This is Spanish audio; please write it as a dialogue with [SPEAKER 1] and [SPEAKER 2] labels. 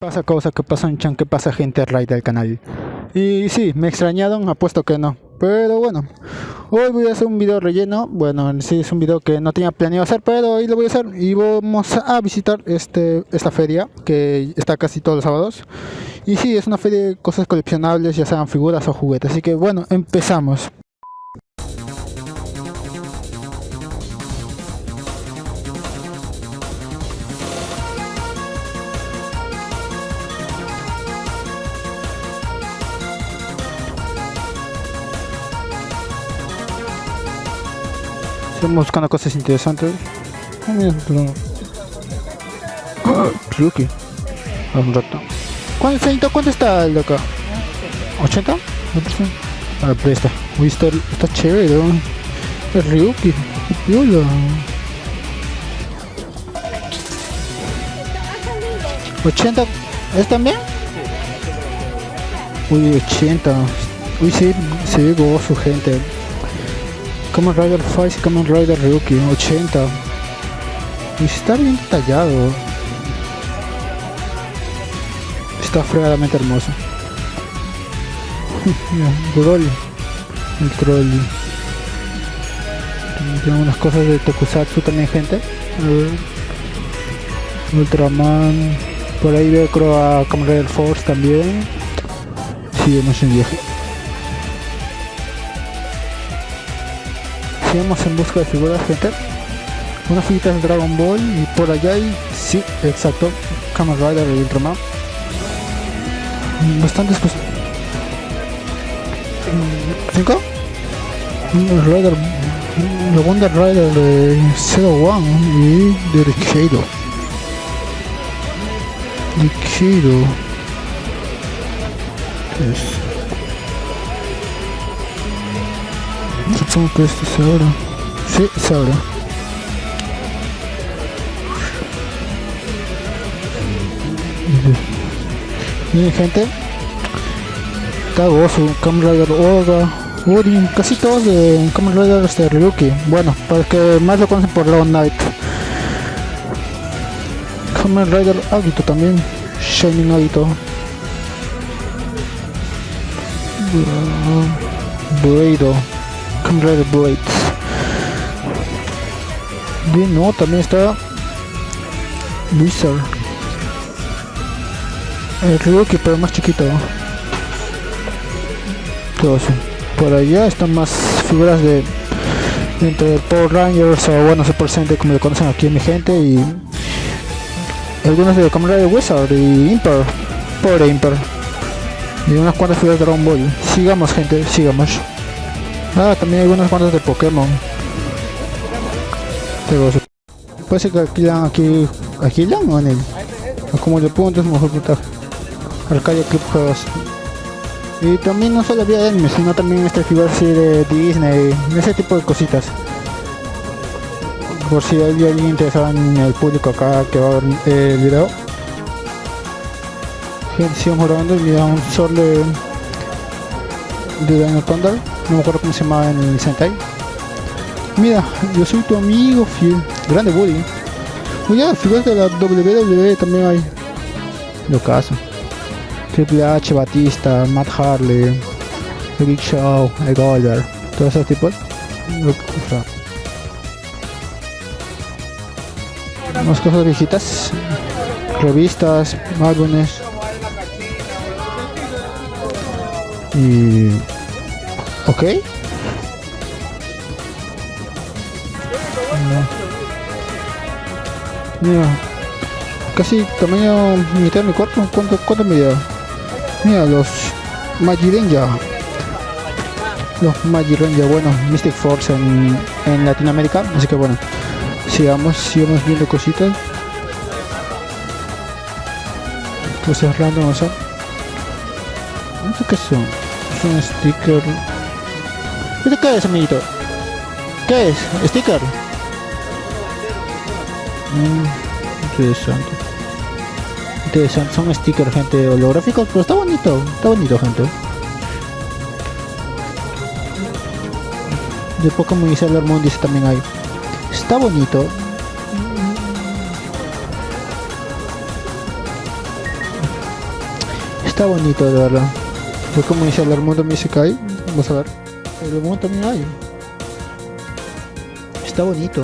[SPEAKER 1] pasa cosa, que pasa un chan, que pasa gente raid del canal. Y sí, me extrañaron, apuesto que no. Pero bueno, hoy voy a hacer un video relleno. Bueno, sí es un video que no tenía planeado hacer, pero hoy lo voy a hacer. Y vamos a visitar este esta feria que está casi todos los sábados. Y sí, es una feria de cosas coleccionables, ya sean figuras o juguetes. Así que bueno, empezamos. Estamos buscando cosas interesantes. Ah, mira. A un rato. ¿Cuánto, ¿Cuánto está el de acá? ¿80? ¿Me parece? Ah, pero está. Uy, está, está chévere. Es Ryuki. Piola. 80 ¿Es también? Uy, 80. Uy, sí, se ve gozo, gente. Kamen Rider Fight y Kamen Rider Ryuki 80 y está bien detallado. Está fregadamente hermoso. Broly el troll. Tiene unas cosas de Tokusatsu también gente. Ultraman. Por ahí veo creo a Kamen Rider Force también. Sigamos en viaje Sigamos en busca de figuras, gente. Una figurita de Dragon Ball y por allá hay, sí, exacto, Kamen Rider y Ultraman. Mm, Bastantes. Mm, ¿Cinco? Mm, Rider, mm, la Wonder Rider de Zero One y de. Rikido. ¿Qué es? Supongo que esto es. Sí. Miren gente. Está gozo, Kamen Rider Uri, casi todos de Kamen Rider este Ryuki. Bueno, para que más lo conocen por Long Knight. Kamen Rider Agito también. Shining Agito. Blado. Rider Blades. Bien, no, también está Wizard. El Ryuki, pero más chiquito. Todo. Por allá están más figuras de entre Power Rangers o bueno Super Sentai como lo conocen aquí mi gente y algunos de Rider Wizard y Imper, pobre Imper y unas cuantas figuras de Dragon Ball. Sigamos gente, sigamos. Ah, también hay unas cuantas de Pokémon. Pero se- Parece que alquilan aquí. ¿Alquilan o en el? Como de puntos, mejor puntaje. Arcadia Club Juegos. Y también no solo había anime, sino también este figuras así de Disney, ese tipo de cositas. Por si hay alguien interesado en el público acá que va a ver el video. Gente, sigamos grabando y mira un sol de de Dino Thunder, no me acuerdo cómo se llamaba en el Sentai. Mira, yo soy tu amigo fiel, grande Woody. Oye, figuras de la WWE también hay. Lo caso. Triple H, Batista, Matt Harley, The Big Show, el Goldberg, todos esos tipos. Más cosas viejitas, revistas, álbumes. Y... ¿Ok? Mira, casi tamaño mitad de mi cuerpo. ¿Cuánto, cuánto medía? Mira, los Magirenja. Los Magirenja, bueno, Mystic Force en, en Latinoamérica. Así que bueno, sigamos, sigamos viendo cositas. Cosas random, o sea. ¿Esto qué son? Es un sticker. ¿Esto qué es, amiguito? ¿Qué es? ¿Sticker? Mm, interesante. Interesante, son stickers, gente, holográficos, pero está bonito, está bonito, gente. De Pokémon y Sailor Moon dice también hay. Está bonito. Está bonito, de verdad. Fue como dice el mundo Music Vamos a ver. El mundo también hay. Está bonito.